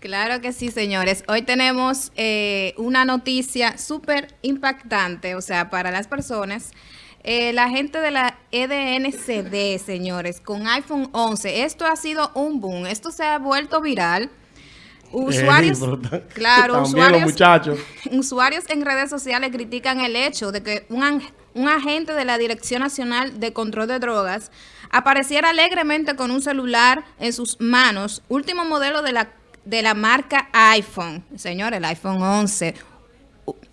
Claro que sí, señores. Hoy tenemos eh, una noticia súper impactante, o sea, para las personas. Eh, la gente de la EDNCD, señores, con iPhone 11, esto ha sido un boom, esto se ha vuelto viral. Usuarios, claro, usuarios, muchachos. usuarios en redes sociales critican el hecho de que un, un agente de la Dirección Nacional de Control de Drogas apareciera alegremente con un celular en sus manos, último modelo de la de la marca iPhone. Señor, el iPhone 11.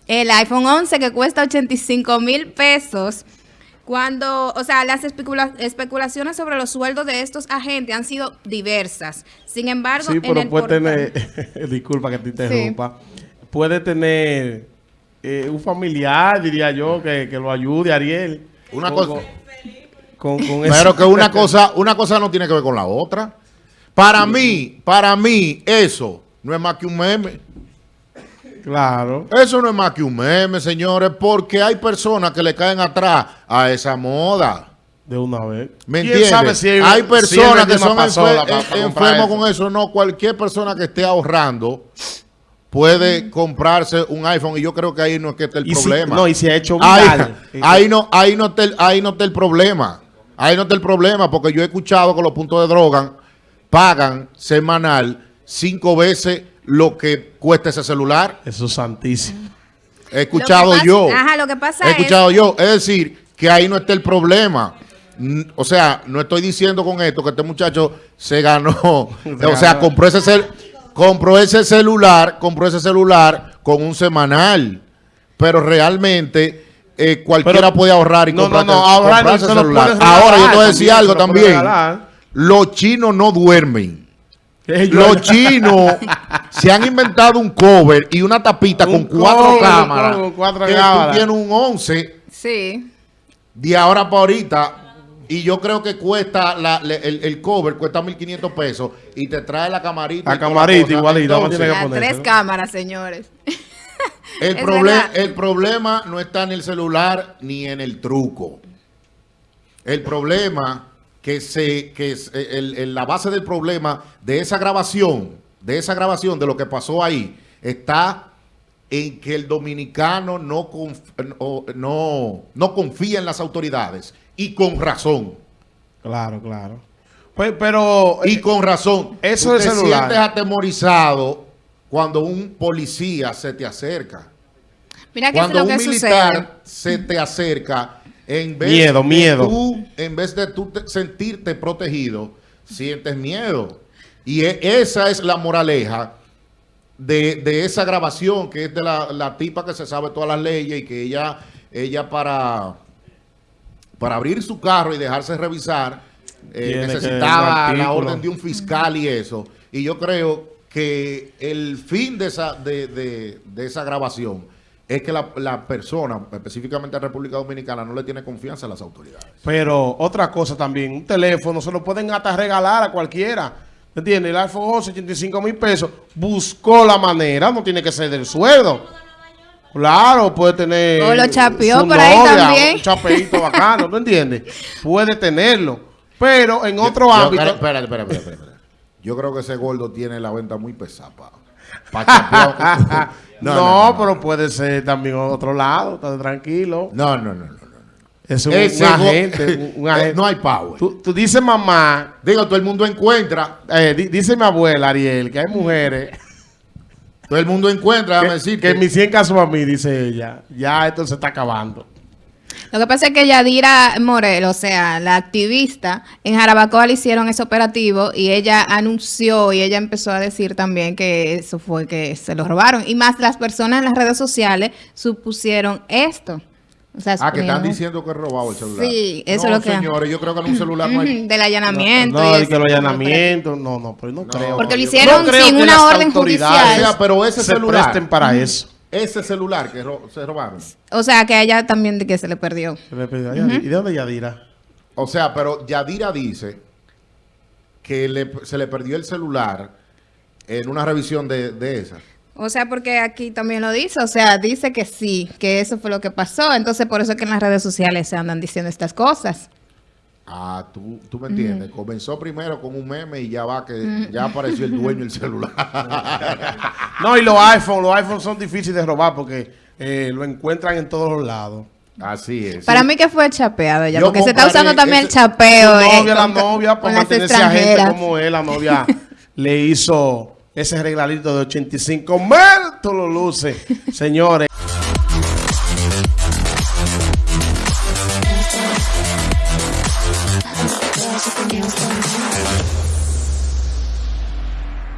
El iPhone 11 que cuesta 85 mil pesos. Cuando, o sea, las especulaciones sobre los sueldos de estos agentes han sido diversas. Sin embargo, sí, pero puede tener, disculpa que te interrumpa, puede tener eh, un familiar, diría yo, que, lo ayude, Ariel. Una cosa. pero que una cosa, una cosa no tiene que ver con la otra. Para mí, para mí, eso no es más que un meme. Claro. Eso no es más que un meme, señores, porque hay personas que le caen atrás a esa moda. De una vez. ¿Me entiendes? hay, personas que son enfermos con eso. No, cualquier persona que esté ahorrando puede comprarse un iPhone y yo creo que ahí no es que esté el problema. no, y se ha hecho viral. Ahí, ahí, no, ahí, no está el, ahí no está el problema. Ahí no está el problema porque yo he escuchado con los puntos de droga pagan semanal cinco veces lo que cuesta ese celular. Eso es santísimo. He escuchado yo. Ajá, lo que pasa He escuchado yo. Es decir, que ahí no está el problema. O sea, no estoy diciendo con esto que este muchacho se ganó. o sea, compró ese, compró ese celular, compró ese celular con un semanal. Pero realmente eh, cualquiera puede ahorrar y no, comprar, no, no, ahorrar ese celular. Ahora, yo te voy a decir algo también. Los chinos no duermen. Los chinos se han inventado un cover y una tapita con cuatro cámaras. Con cuatro que cámaras. tú tienes un 11. Sí. De ahora para ahorita. Y yo creo que cuesta, el, cover cuesta 1.500 pesos y te trae la camarita. La camarita igualita. tres cámaras, señores. El problema no está en el celular ni en el truco. El problema que, se, que es eh, la base del problema de esa grabación, de esa grabación, de lo que pasó ahí, está en que el dominicano no, no, no confía en las autoridades y con razón. Claro, claro. Pues, pero... Y eh, con razón. Eso es te sientes atemorizado cuando un policía se te acerca. Mira cuando un militar se te acerca en vez miedo, de miedo. Tú, en vez de tú sentirte protegido, sientes miedo. Y e, esa es la moraleja de, esa grabación, que es de la, tipa que se sabe todas las leyes y que ella, ella para, para abrir su carro y dejarse revisar, eh, necesitaba la orden de un fiscal y eso. Y yo creo que el fin de esa, de, de esa grabación es que la, persona, específicamente la República Dominicana, no le tiene confianza a las autoridades. Pero otra cosa también, un teléfono se lo pueden hasta regalar a cualquiera. ¿Entiendes? El iPhone 11, 85 mil pesos, buscó la manera, no tiene que ser del sueldo. Claro, puede tener... O lo chapeó por ahí también. Un chapeito bacano, ¿tú entiendes? Puede tenerlo. Pero en otro ámbito... Espera, espera, espera, Yo creo que ese gordo tiene la venta muy pesada, no, pero puede ser también otro lado, está tranquilo. No, no, no, no. Es un, agente, eh, No hay power. Tú, dices mamá. Digo, todo el mundo encuentra. Eh, dice mi abuela, Ariel, que hay mujeres. Todo el mundo encuentra, déjame decir. Que en mis 100 casos a mí, dice ella. Ya esto se está acabando. Lo que pasa es que Yadira Morel, o sea, la activista, en Jarabacoa le hicieron ese operativo y ella anunció y ella empezó a decir también que eso fue que se lo robaron. Y más las personas en las redes sociales supusieron esto. ah, que están diciendo que es robado el celular. Sí, eso es lo que... señores, yo creo que en un celular no hay... Del allanamiento. No, no que el allanamiento, no, no, pero no, creo. Porque lo hicieron sin una orden judicial. O sea, pero ese se celular... presten para eso ese celular que se robaron. O sea, que a ella también de que se le perdió. Se le perdió. ¿Y de dónde Yadira? O sea, pero Yadira dice que se le perdió el celular en una revisión de, de esa. O sea, porque aquí también lo dice, o sea, dice que sí, que eso fue lo que pasó. Entonces, por eso es que en las redes sociales se andan diciendo estas cosas. Ah, tú, tú me entiendes. Comenzó primero con un meme y ya va que ya apareció el dueño del celular. no, y los iPhones, los iPhones son difíciles de robar porque eh, lo encuentran en todos los lados. Así es. Para mí que fue chapeado ya, porque se está usando también el chapeo. La novia, la novia, para mantenerse a gente como él, la novia le hizo ese regalito de 85 mil, tú lo luces, señores.